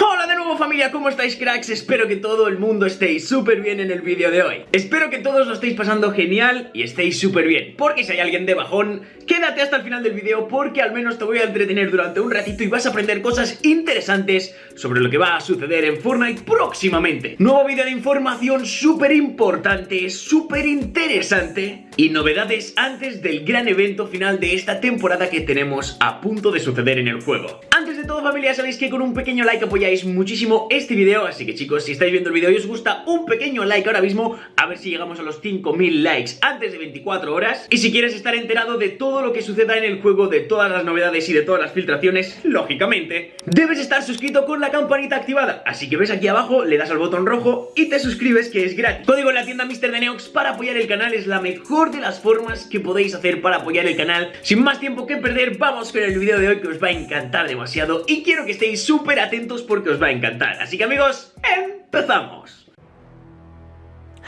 Hola de nuevo familia, ¿cómo estáis cracks? Espero que todo el mundo estéis súper bien en el vídeo de hoy Espero que todos lo estéis pasando genial y estéis súper bien Porque si hay alguien de bajón, quédate hasta el final del vídeo Porque al menos te voy a entretener durante un ratito y vas a aprender cosas interesantes Sobre lo que va a suceder en Fortnite próximamente Nuevo vídeo de información súper importante, súper interesante Y novedades antes del gran evento final de esta temporada que tenemos a punto de suceder en el juego. Antes de todo familia, sabéis que con un pequeño like apoyáis muchísimo este video Así que chicos, si estáis viendo el vídeo y os gusta, un pequeño like ahora mismo A ver si llegamos a los 5000 likes antes de 24 horas. Y si quieres estar enterado de todo lo que suceda en el juego De todas las novedades y de todas las filtraciones Lógicamente, debes estar suscrito con la campanita activada. Así que ves aquí abajo, le das al botón rojo y te suscribes que es gratis. Código en la tienda Mr. de Neox para apoyar el canal Es la mejor de las formas que podéis hacer para apoyar el canal Sin más tiempo que perder, vamos con el vídeo de hoy que os va a encantar demasiado Y quiero que estéis súper atentos porque os va a encantar Así que amigos, empezamos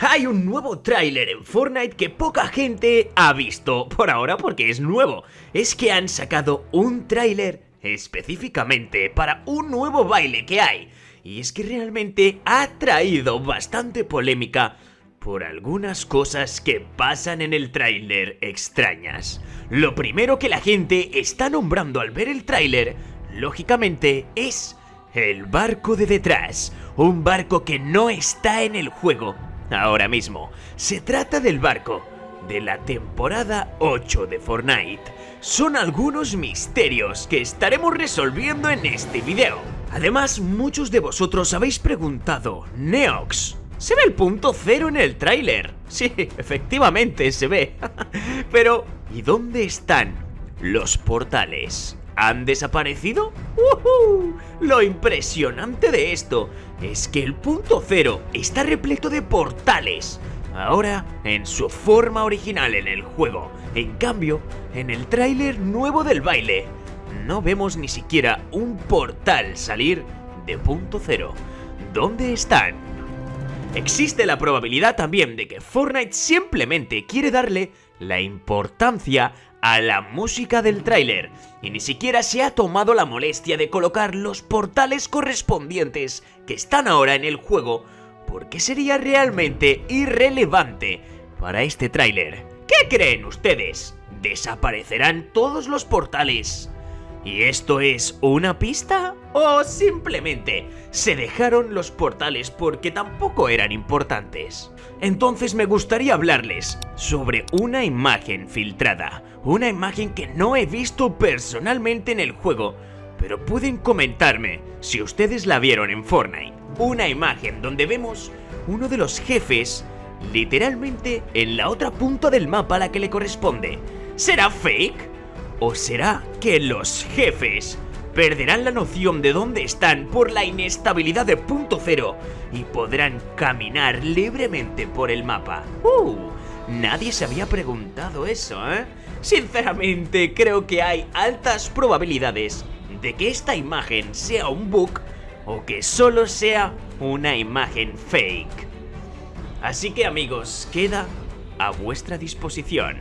hay un nuevo tráiler en Fortnite que poca gente ha visto por ahora porque es nuevo. Es que han sacado un tráiler específicamente para un nuevo baile que hay. Y es que realmente ha traído bastante polémica por algunas cosas que pasan en el tráiler extrañas. Lo primero que la gente está nombrando al ver el tráiler, lógicamente, es el barco de detrás. Un barco que no está en el juego ahora mismo. Se trata del barco de la temporada 8 de Fortnite. Son algunos misterios que estaremos resolviendo en este video. Además, muchos de vosotros habéis preguntado, Neox, ¿se ve el punto cero en el tráiler? Sí, efectivamente se ve. Pero, ¿y dónde están los portales? ¿Han desaparecido? Lo impresionante de esto es que el punto cero está repleto de portales. Ahora en su forma original en el juego. En cambio, en el tráiler nuevo del baile, no vemos ni siquiera un portal salir de punto cero. ¿Dónde están? Existe la probabilidad también de que Fortnite simplemente quiere darle la importancia a la música del tráiler y ni siquiera se ha tomado la molestia de colocar los portales correspondientes que están ahora en el juego porque sería realmente irrelevante para este tráiler. ¿Qué creen ustedes? ¿Desaparecerán todos los portales? ¿Y esto es una pista? ¿O simplemente se dejaron los portales porque tampoco eran importantes? Entonces me gustaría hablarles sobre una imagen filtrada, una imagen que no he visto personalmente en el juego, pero pueden comentarme si ustedes la vieron en Fortnite. Una imagen donde vemos uno de los jefes literalmente en la otra punta del mapa a la que le corresponde. ¿Será fake? ¿O será que los jefes perderán la noción de dónde están por la inestabilidad de punto cero y podrán caminar libremente por el mapa. ¡Uh! Nadie se había preguntado eso, ¿eh? Sinceramente, creo que hay altas probabilidades de que esta imagen sea un bug o que solo sea una imagen fake. Así que amigos, queda a vuestra disposición.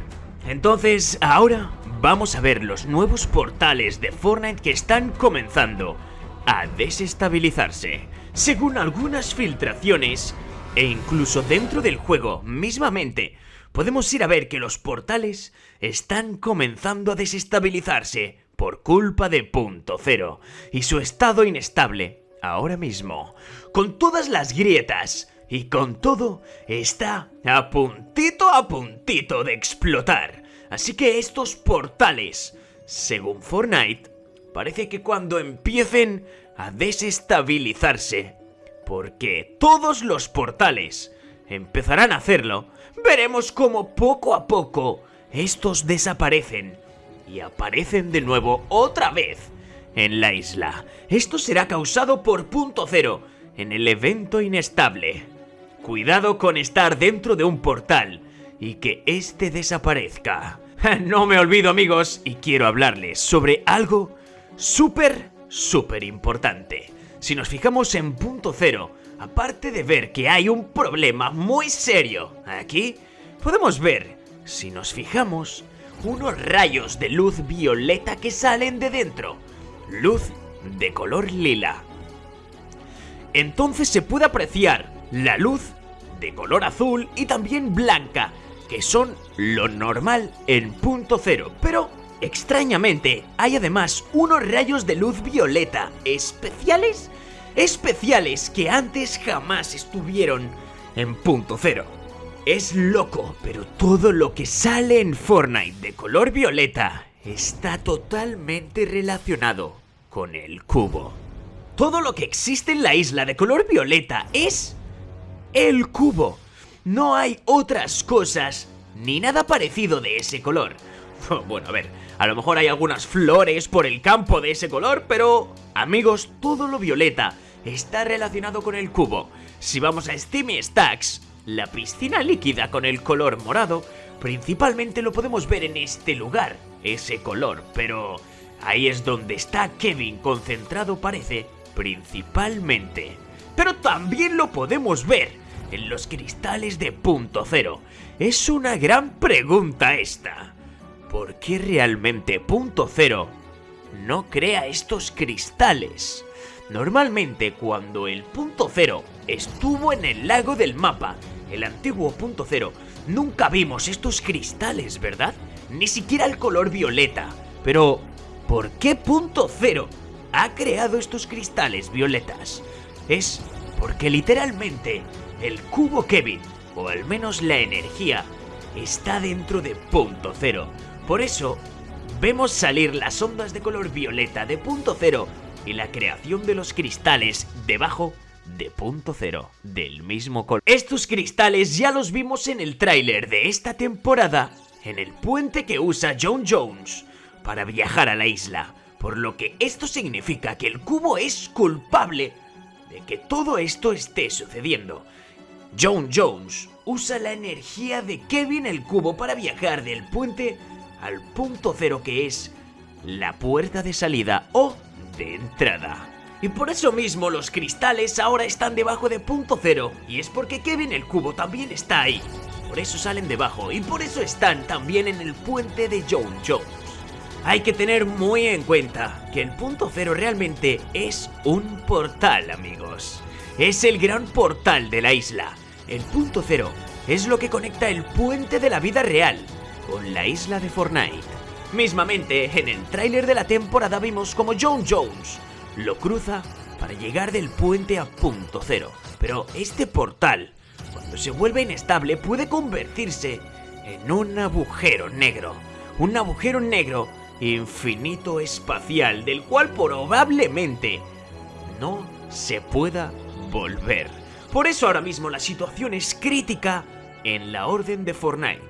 Entonces, ahora vamos a ver los nuevos portales de Fortnite que están comenzando a desestabilizarse. Según algunas filtraciones, e incluso dentro del juego mismamente, podemos ir a ver que los portales están comenzando a desestabilizarse por culpa de Punto Cero y su estado inestable ahora mismo. Con todas las grietas y con todo, está a puntito a puntito de explotar. Así que estos portales, según Fortnite, parece que cuando empiecen a desestabilizarse, porque todos los portales empezarán a hacerlo, veremos cómo poco a poco estos desaparecen y aparecen de nuevo otra vez en la isla. Esto será causado por punto cero en el evento inestable. Cuidado con estar dentro de un portal y que este desaparezca. No me olvido amigos y quiero hablarles sobre algo súper, súper importante. Si nos fijamos en punto cero, aparte de ver que hay un problema muy serio aquí, podemos ver, si nos fijamos, unos rayos de luz violeta que salen de dentro. Luz de color lila. entonces se puede apreciar la luz de color azul y también blanca, que son lo normal en punto cero, pero extrañamente hay además unos rayos de luz violeta especiales, especiales que antes jamás estuvieron en punto cero. Es loco, pero todo lo que sale en Fortnite de color violeta está totalmente relacionado con el cubo. Todo lo que existe en la isla de color violeta es el cubo. No hay otras cosas ni nada parecido de ese color. Bueno, a ver, a lo mejor hay algunas flores por el campo de ese color, pero amigos, todo lo violeta está relacionado con el cubo. Si vamos a Steamy Stacks, la piscina líquida con el color morado, principalmente lo podemos ver en este lugar, ese color, pero ahí es donde está Kevin concentrado parece, principalmente. Pero también lo podemos ver en los cristales de punto cero. Es una gran pregunta esta. ¿Por qué realmente punto cero no crea estos cristales? Normalmente cuando el punto cero estuvo en el lago del mapa, el antiguo punto cero, nunca vimos estos cristales, ¿verdad? Ni siquiera el color violeta. Pero, ¿por qué punto cero ha creado estos cristales violetas? Es porque literalmente el cubo Kevin, o al menos la energía, está dentro de punto cero. Por eso, vemos salir las ondas de color violeta de punto cero y la creación de los cristales debajo de punto cero, del mismo color. Estos cristales ya los vimos en el tráiler de esta temporada, en el puente que usa John Jones para viajar a la isla, por lo que esto significa que el cubo es culpable de que todo esto esté sucediendo. John Jones usa la energía de Kevin el cubo para viajar del puente al punto cero que es la puerta de salida o de entrada. Y por eso mismo los cristales ahora están debajo de punto cero. Y es porque Kevin el cubo también está ahí. Por eso salen debajo y por eso están también en el puente de John Jones. Hay que tener muy en cuenta que el punto cero realmente es un portal, amigos. Es el gran portal de la isla. El punto cero es lo que conecta el puente de la vida real con la isla de Fortnite. Mismamente, en el tráiler de la temporada vimos como John Jones lo cruza para llegar del puente a punto cero. Pero este portal, cuando se vuelve inestable, puede convertirse en un agujero negro. Un agujero negro infinito espacial del cual probablemente no se pueda volver. Por eso ahora mismo la situación es crítica en la orden de Fortnite.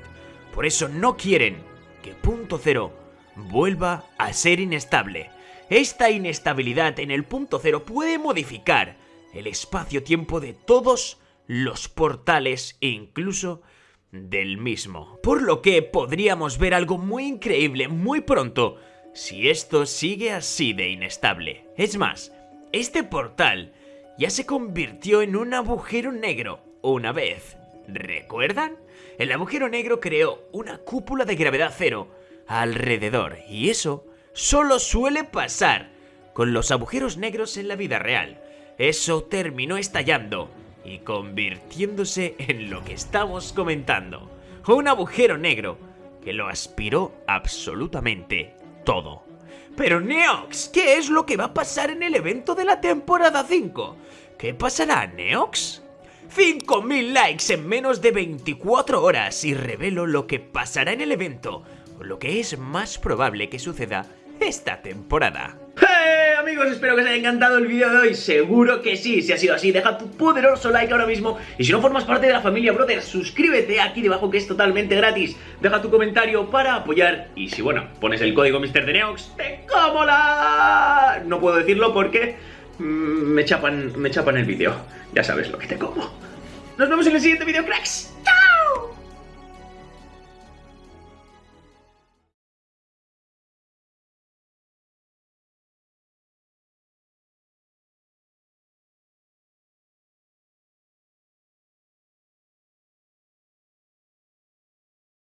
Por eso no quieren que punto cero vuelva a ser inestable. Esta inestabilidad en el punto cero puede modificar el espacio-tiempo de todos los portales e incluso del mismo. Por lo que podríamos ver algo muy increíble muy pronto si esto sigue así de inestable. Es más, este portal ya se convirtió en un agujero negro una vez. ¿Recuerdan? El agujero negro creó una cúpula de gravedad cero alrededor y eso solo suele pasar con los agujeros negros en la vida real. Eso terminó estallando y convirtiéndose en lo que estamos comentando. Un agujero negro que lo aspiró absolutamente todo. Pero Neox, ¿qué es lo que va a pasar en el evento de la temporada 5? ¿Qué pasará, Neox? 5.000 likes en menos de 24 horas y revelo lo que pasará en el evento, o lo que es más probable que suceda esta temporada. Espero que os haya encantado el vídeo de hoy, seguro que sí, si ha sido así, deja tu poderoso like ahora mismo y si no formas parte de la familia Brother, suscríbete aquí debajo que es totalmente gratis, deja tu comentario para apoyar y si bueno, pones el código MrDeneox, te como la... No puedo decirlo porque mm, me chapan, me chapan el vídeo, ya sabes lo que te como. Nos vemos en el siguiente vídeo, cracks.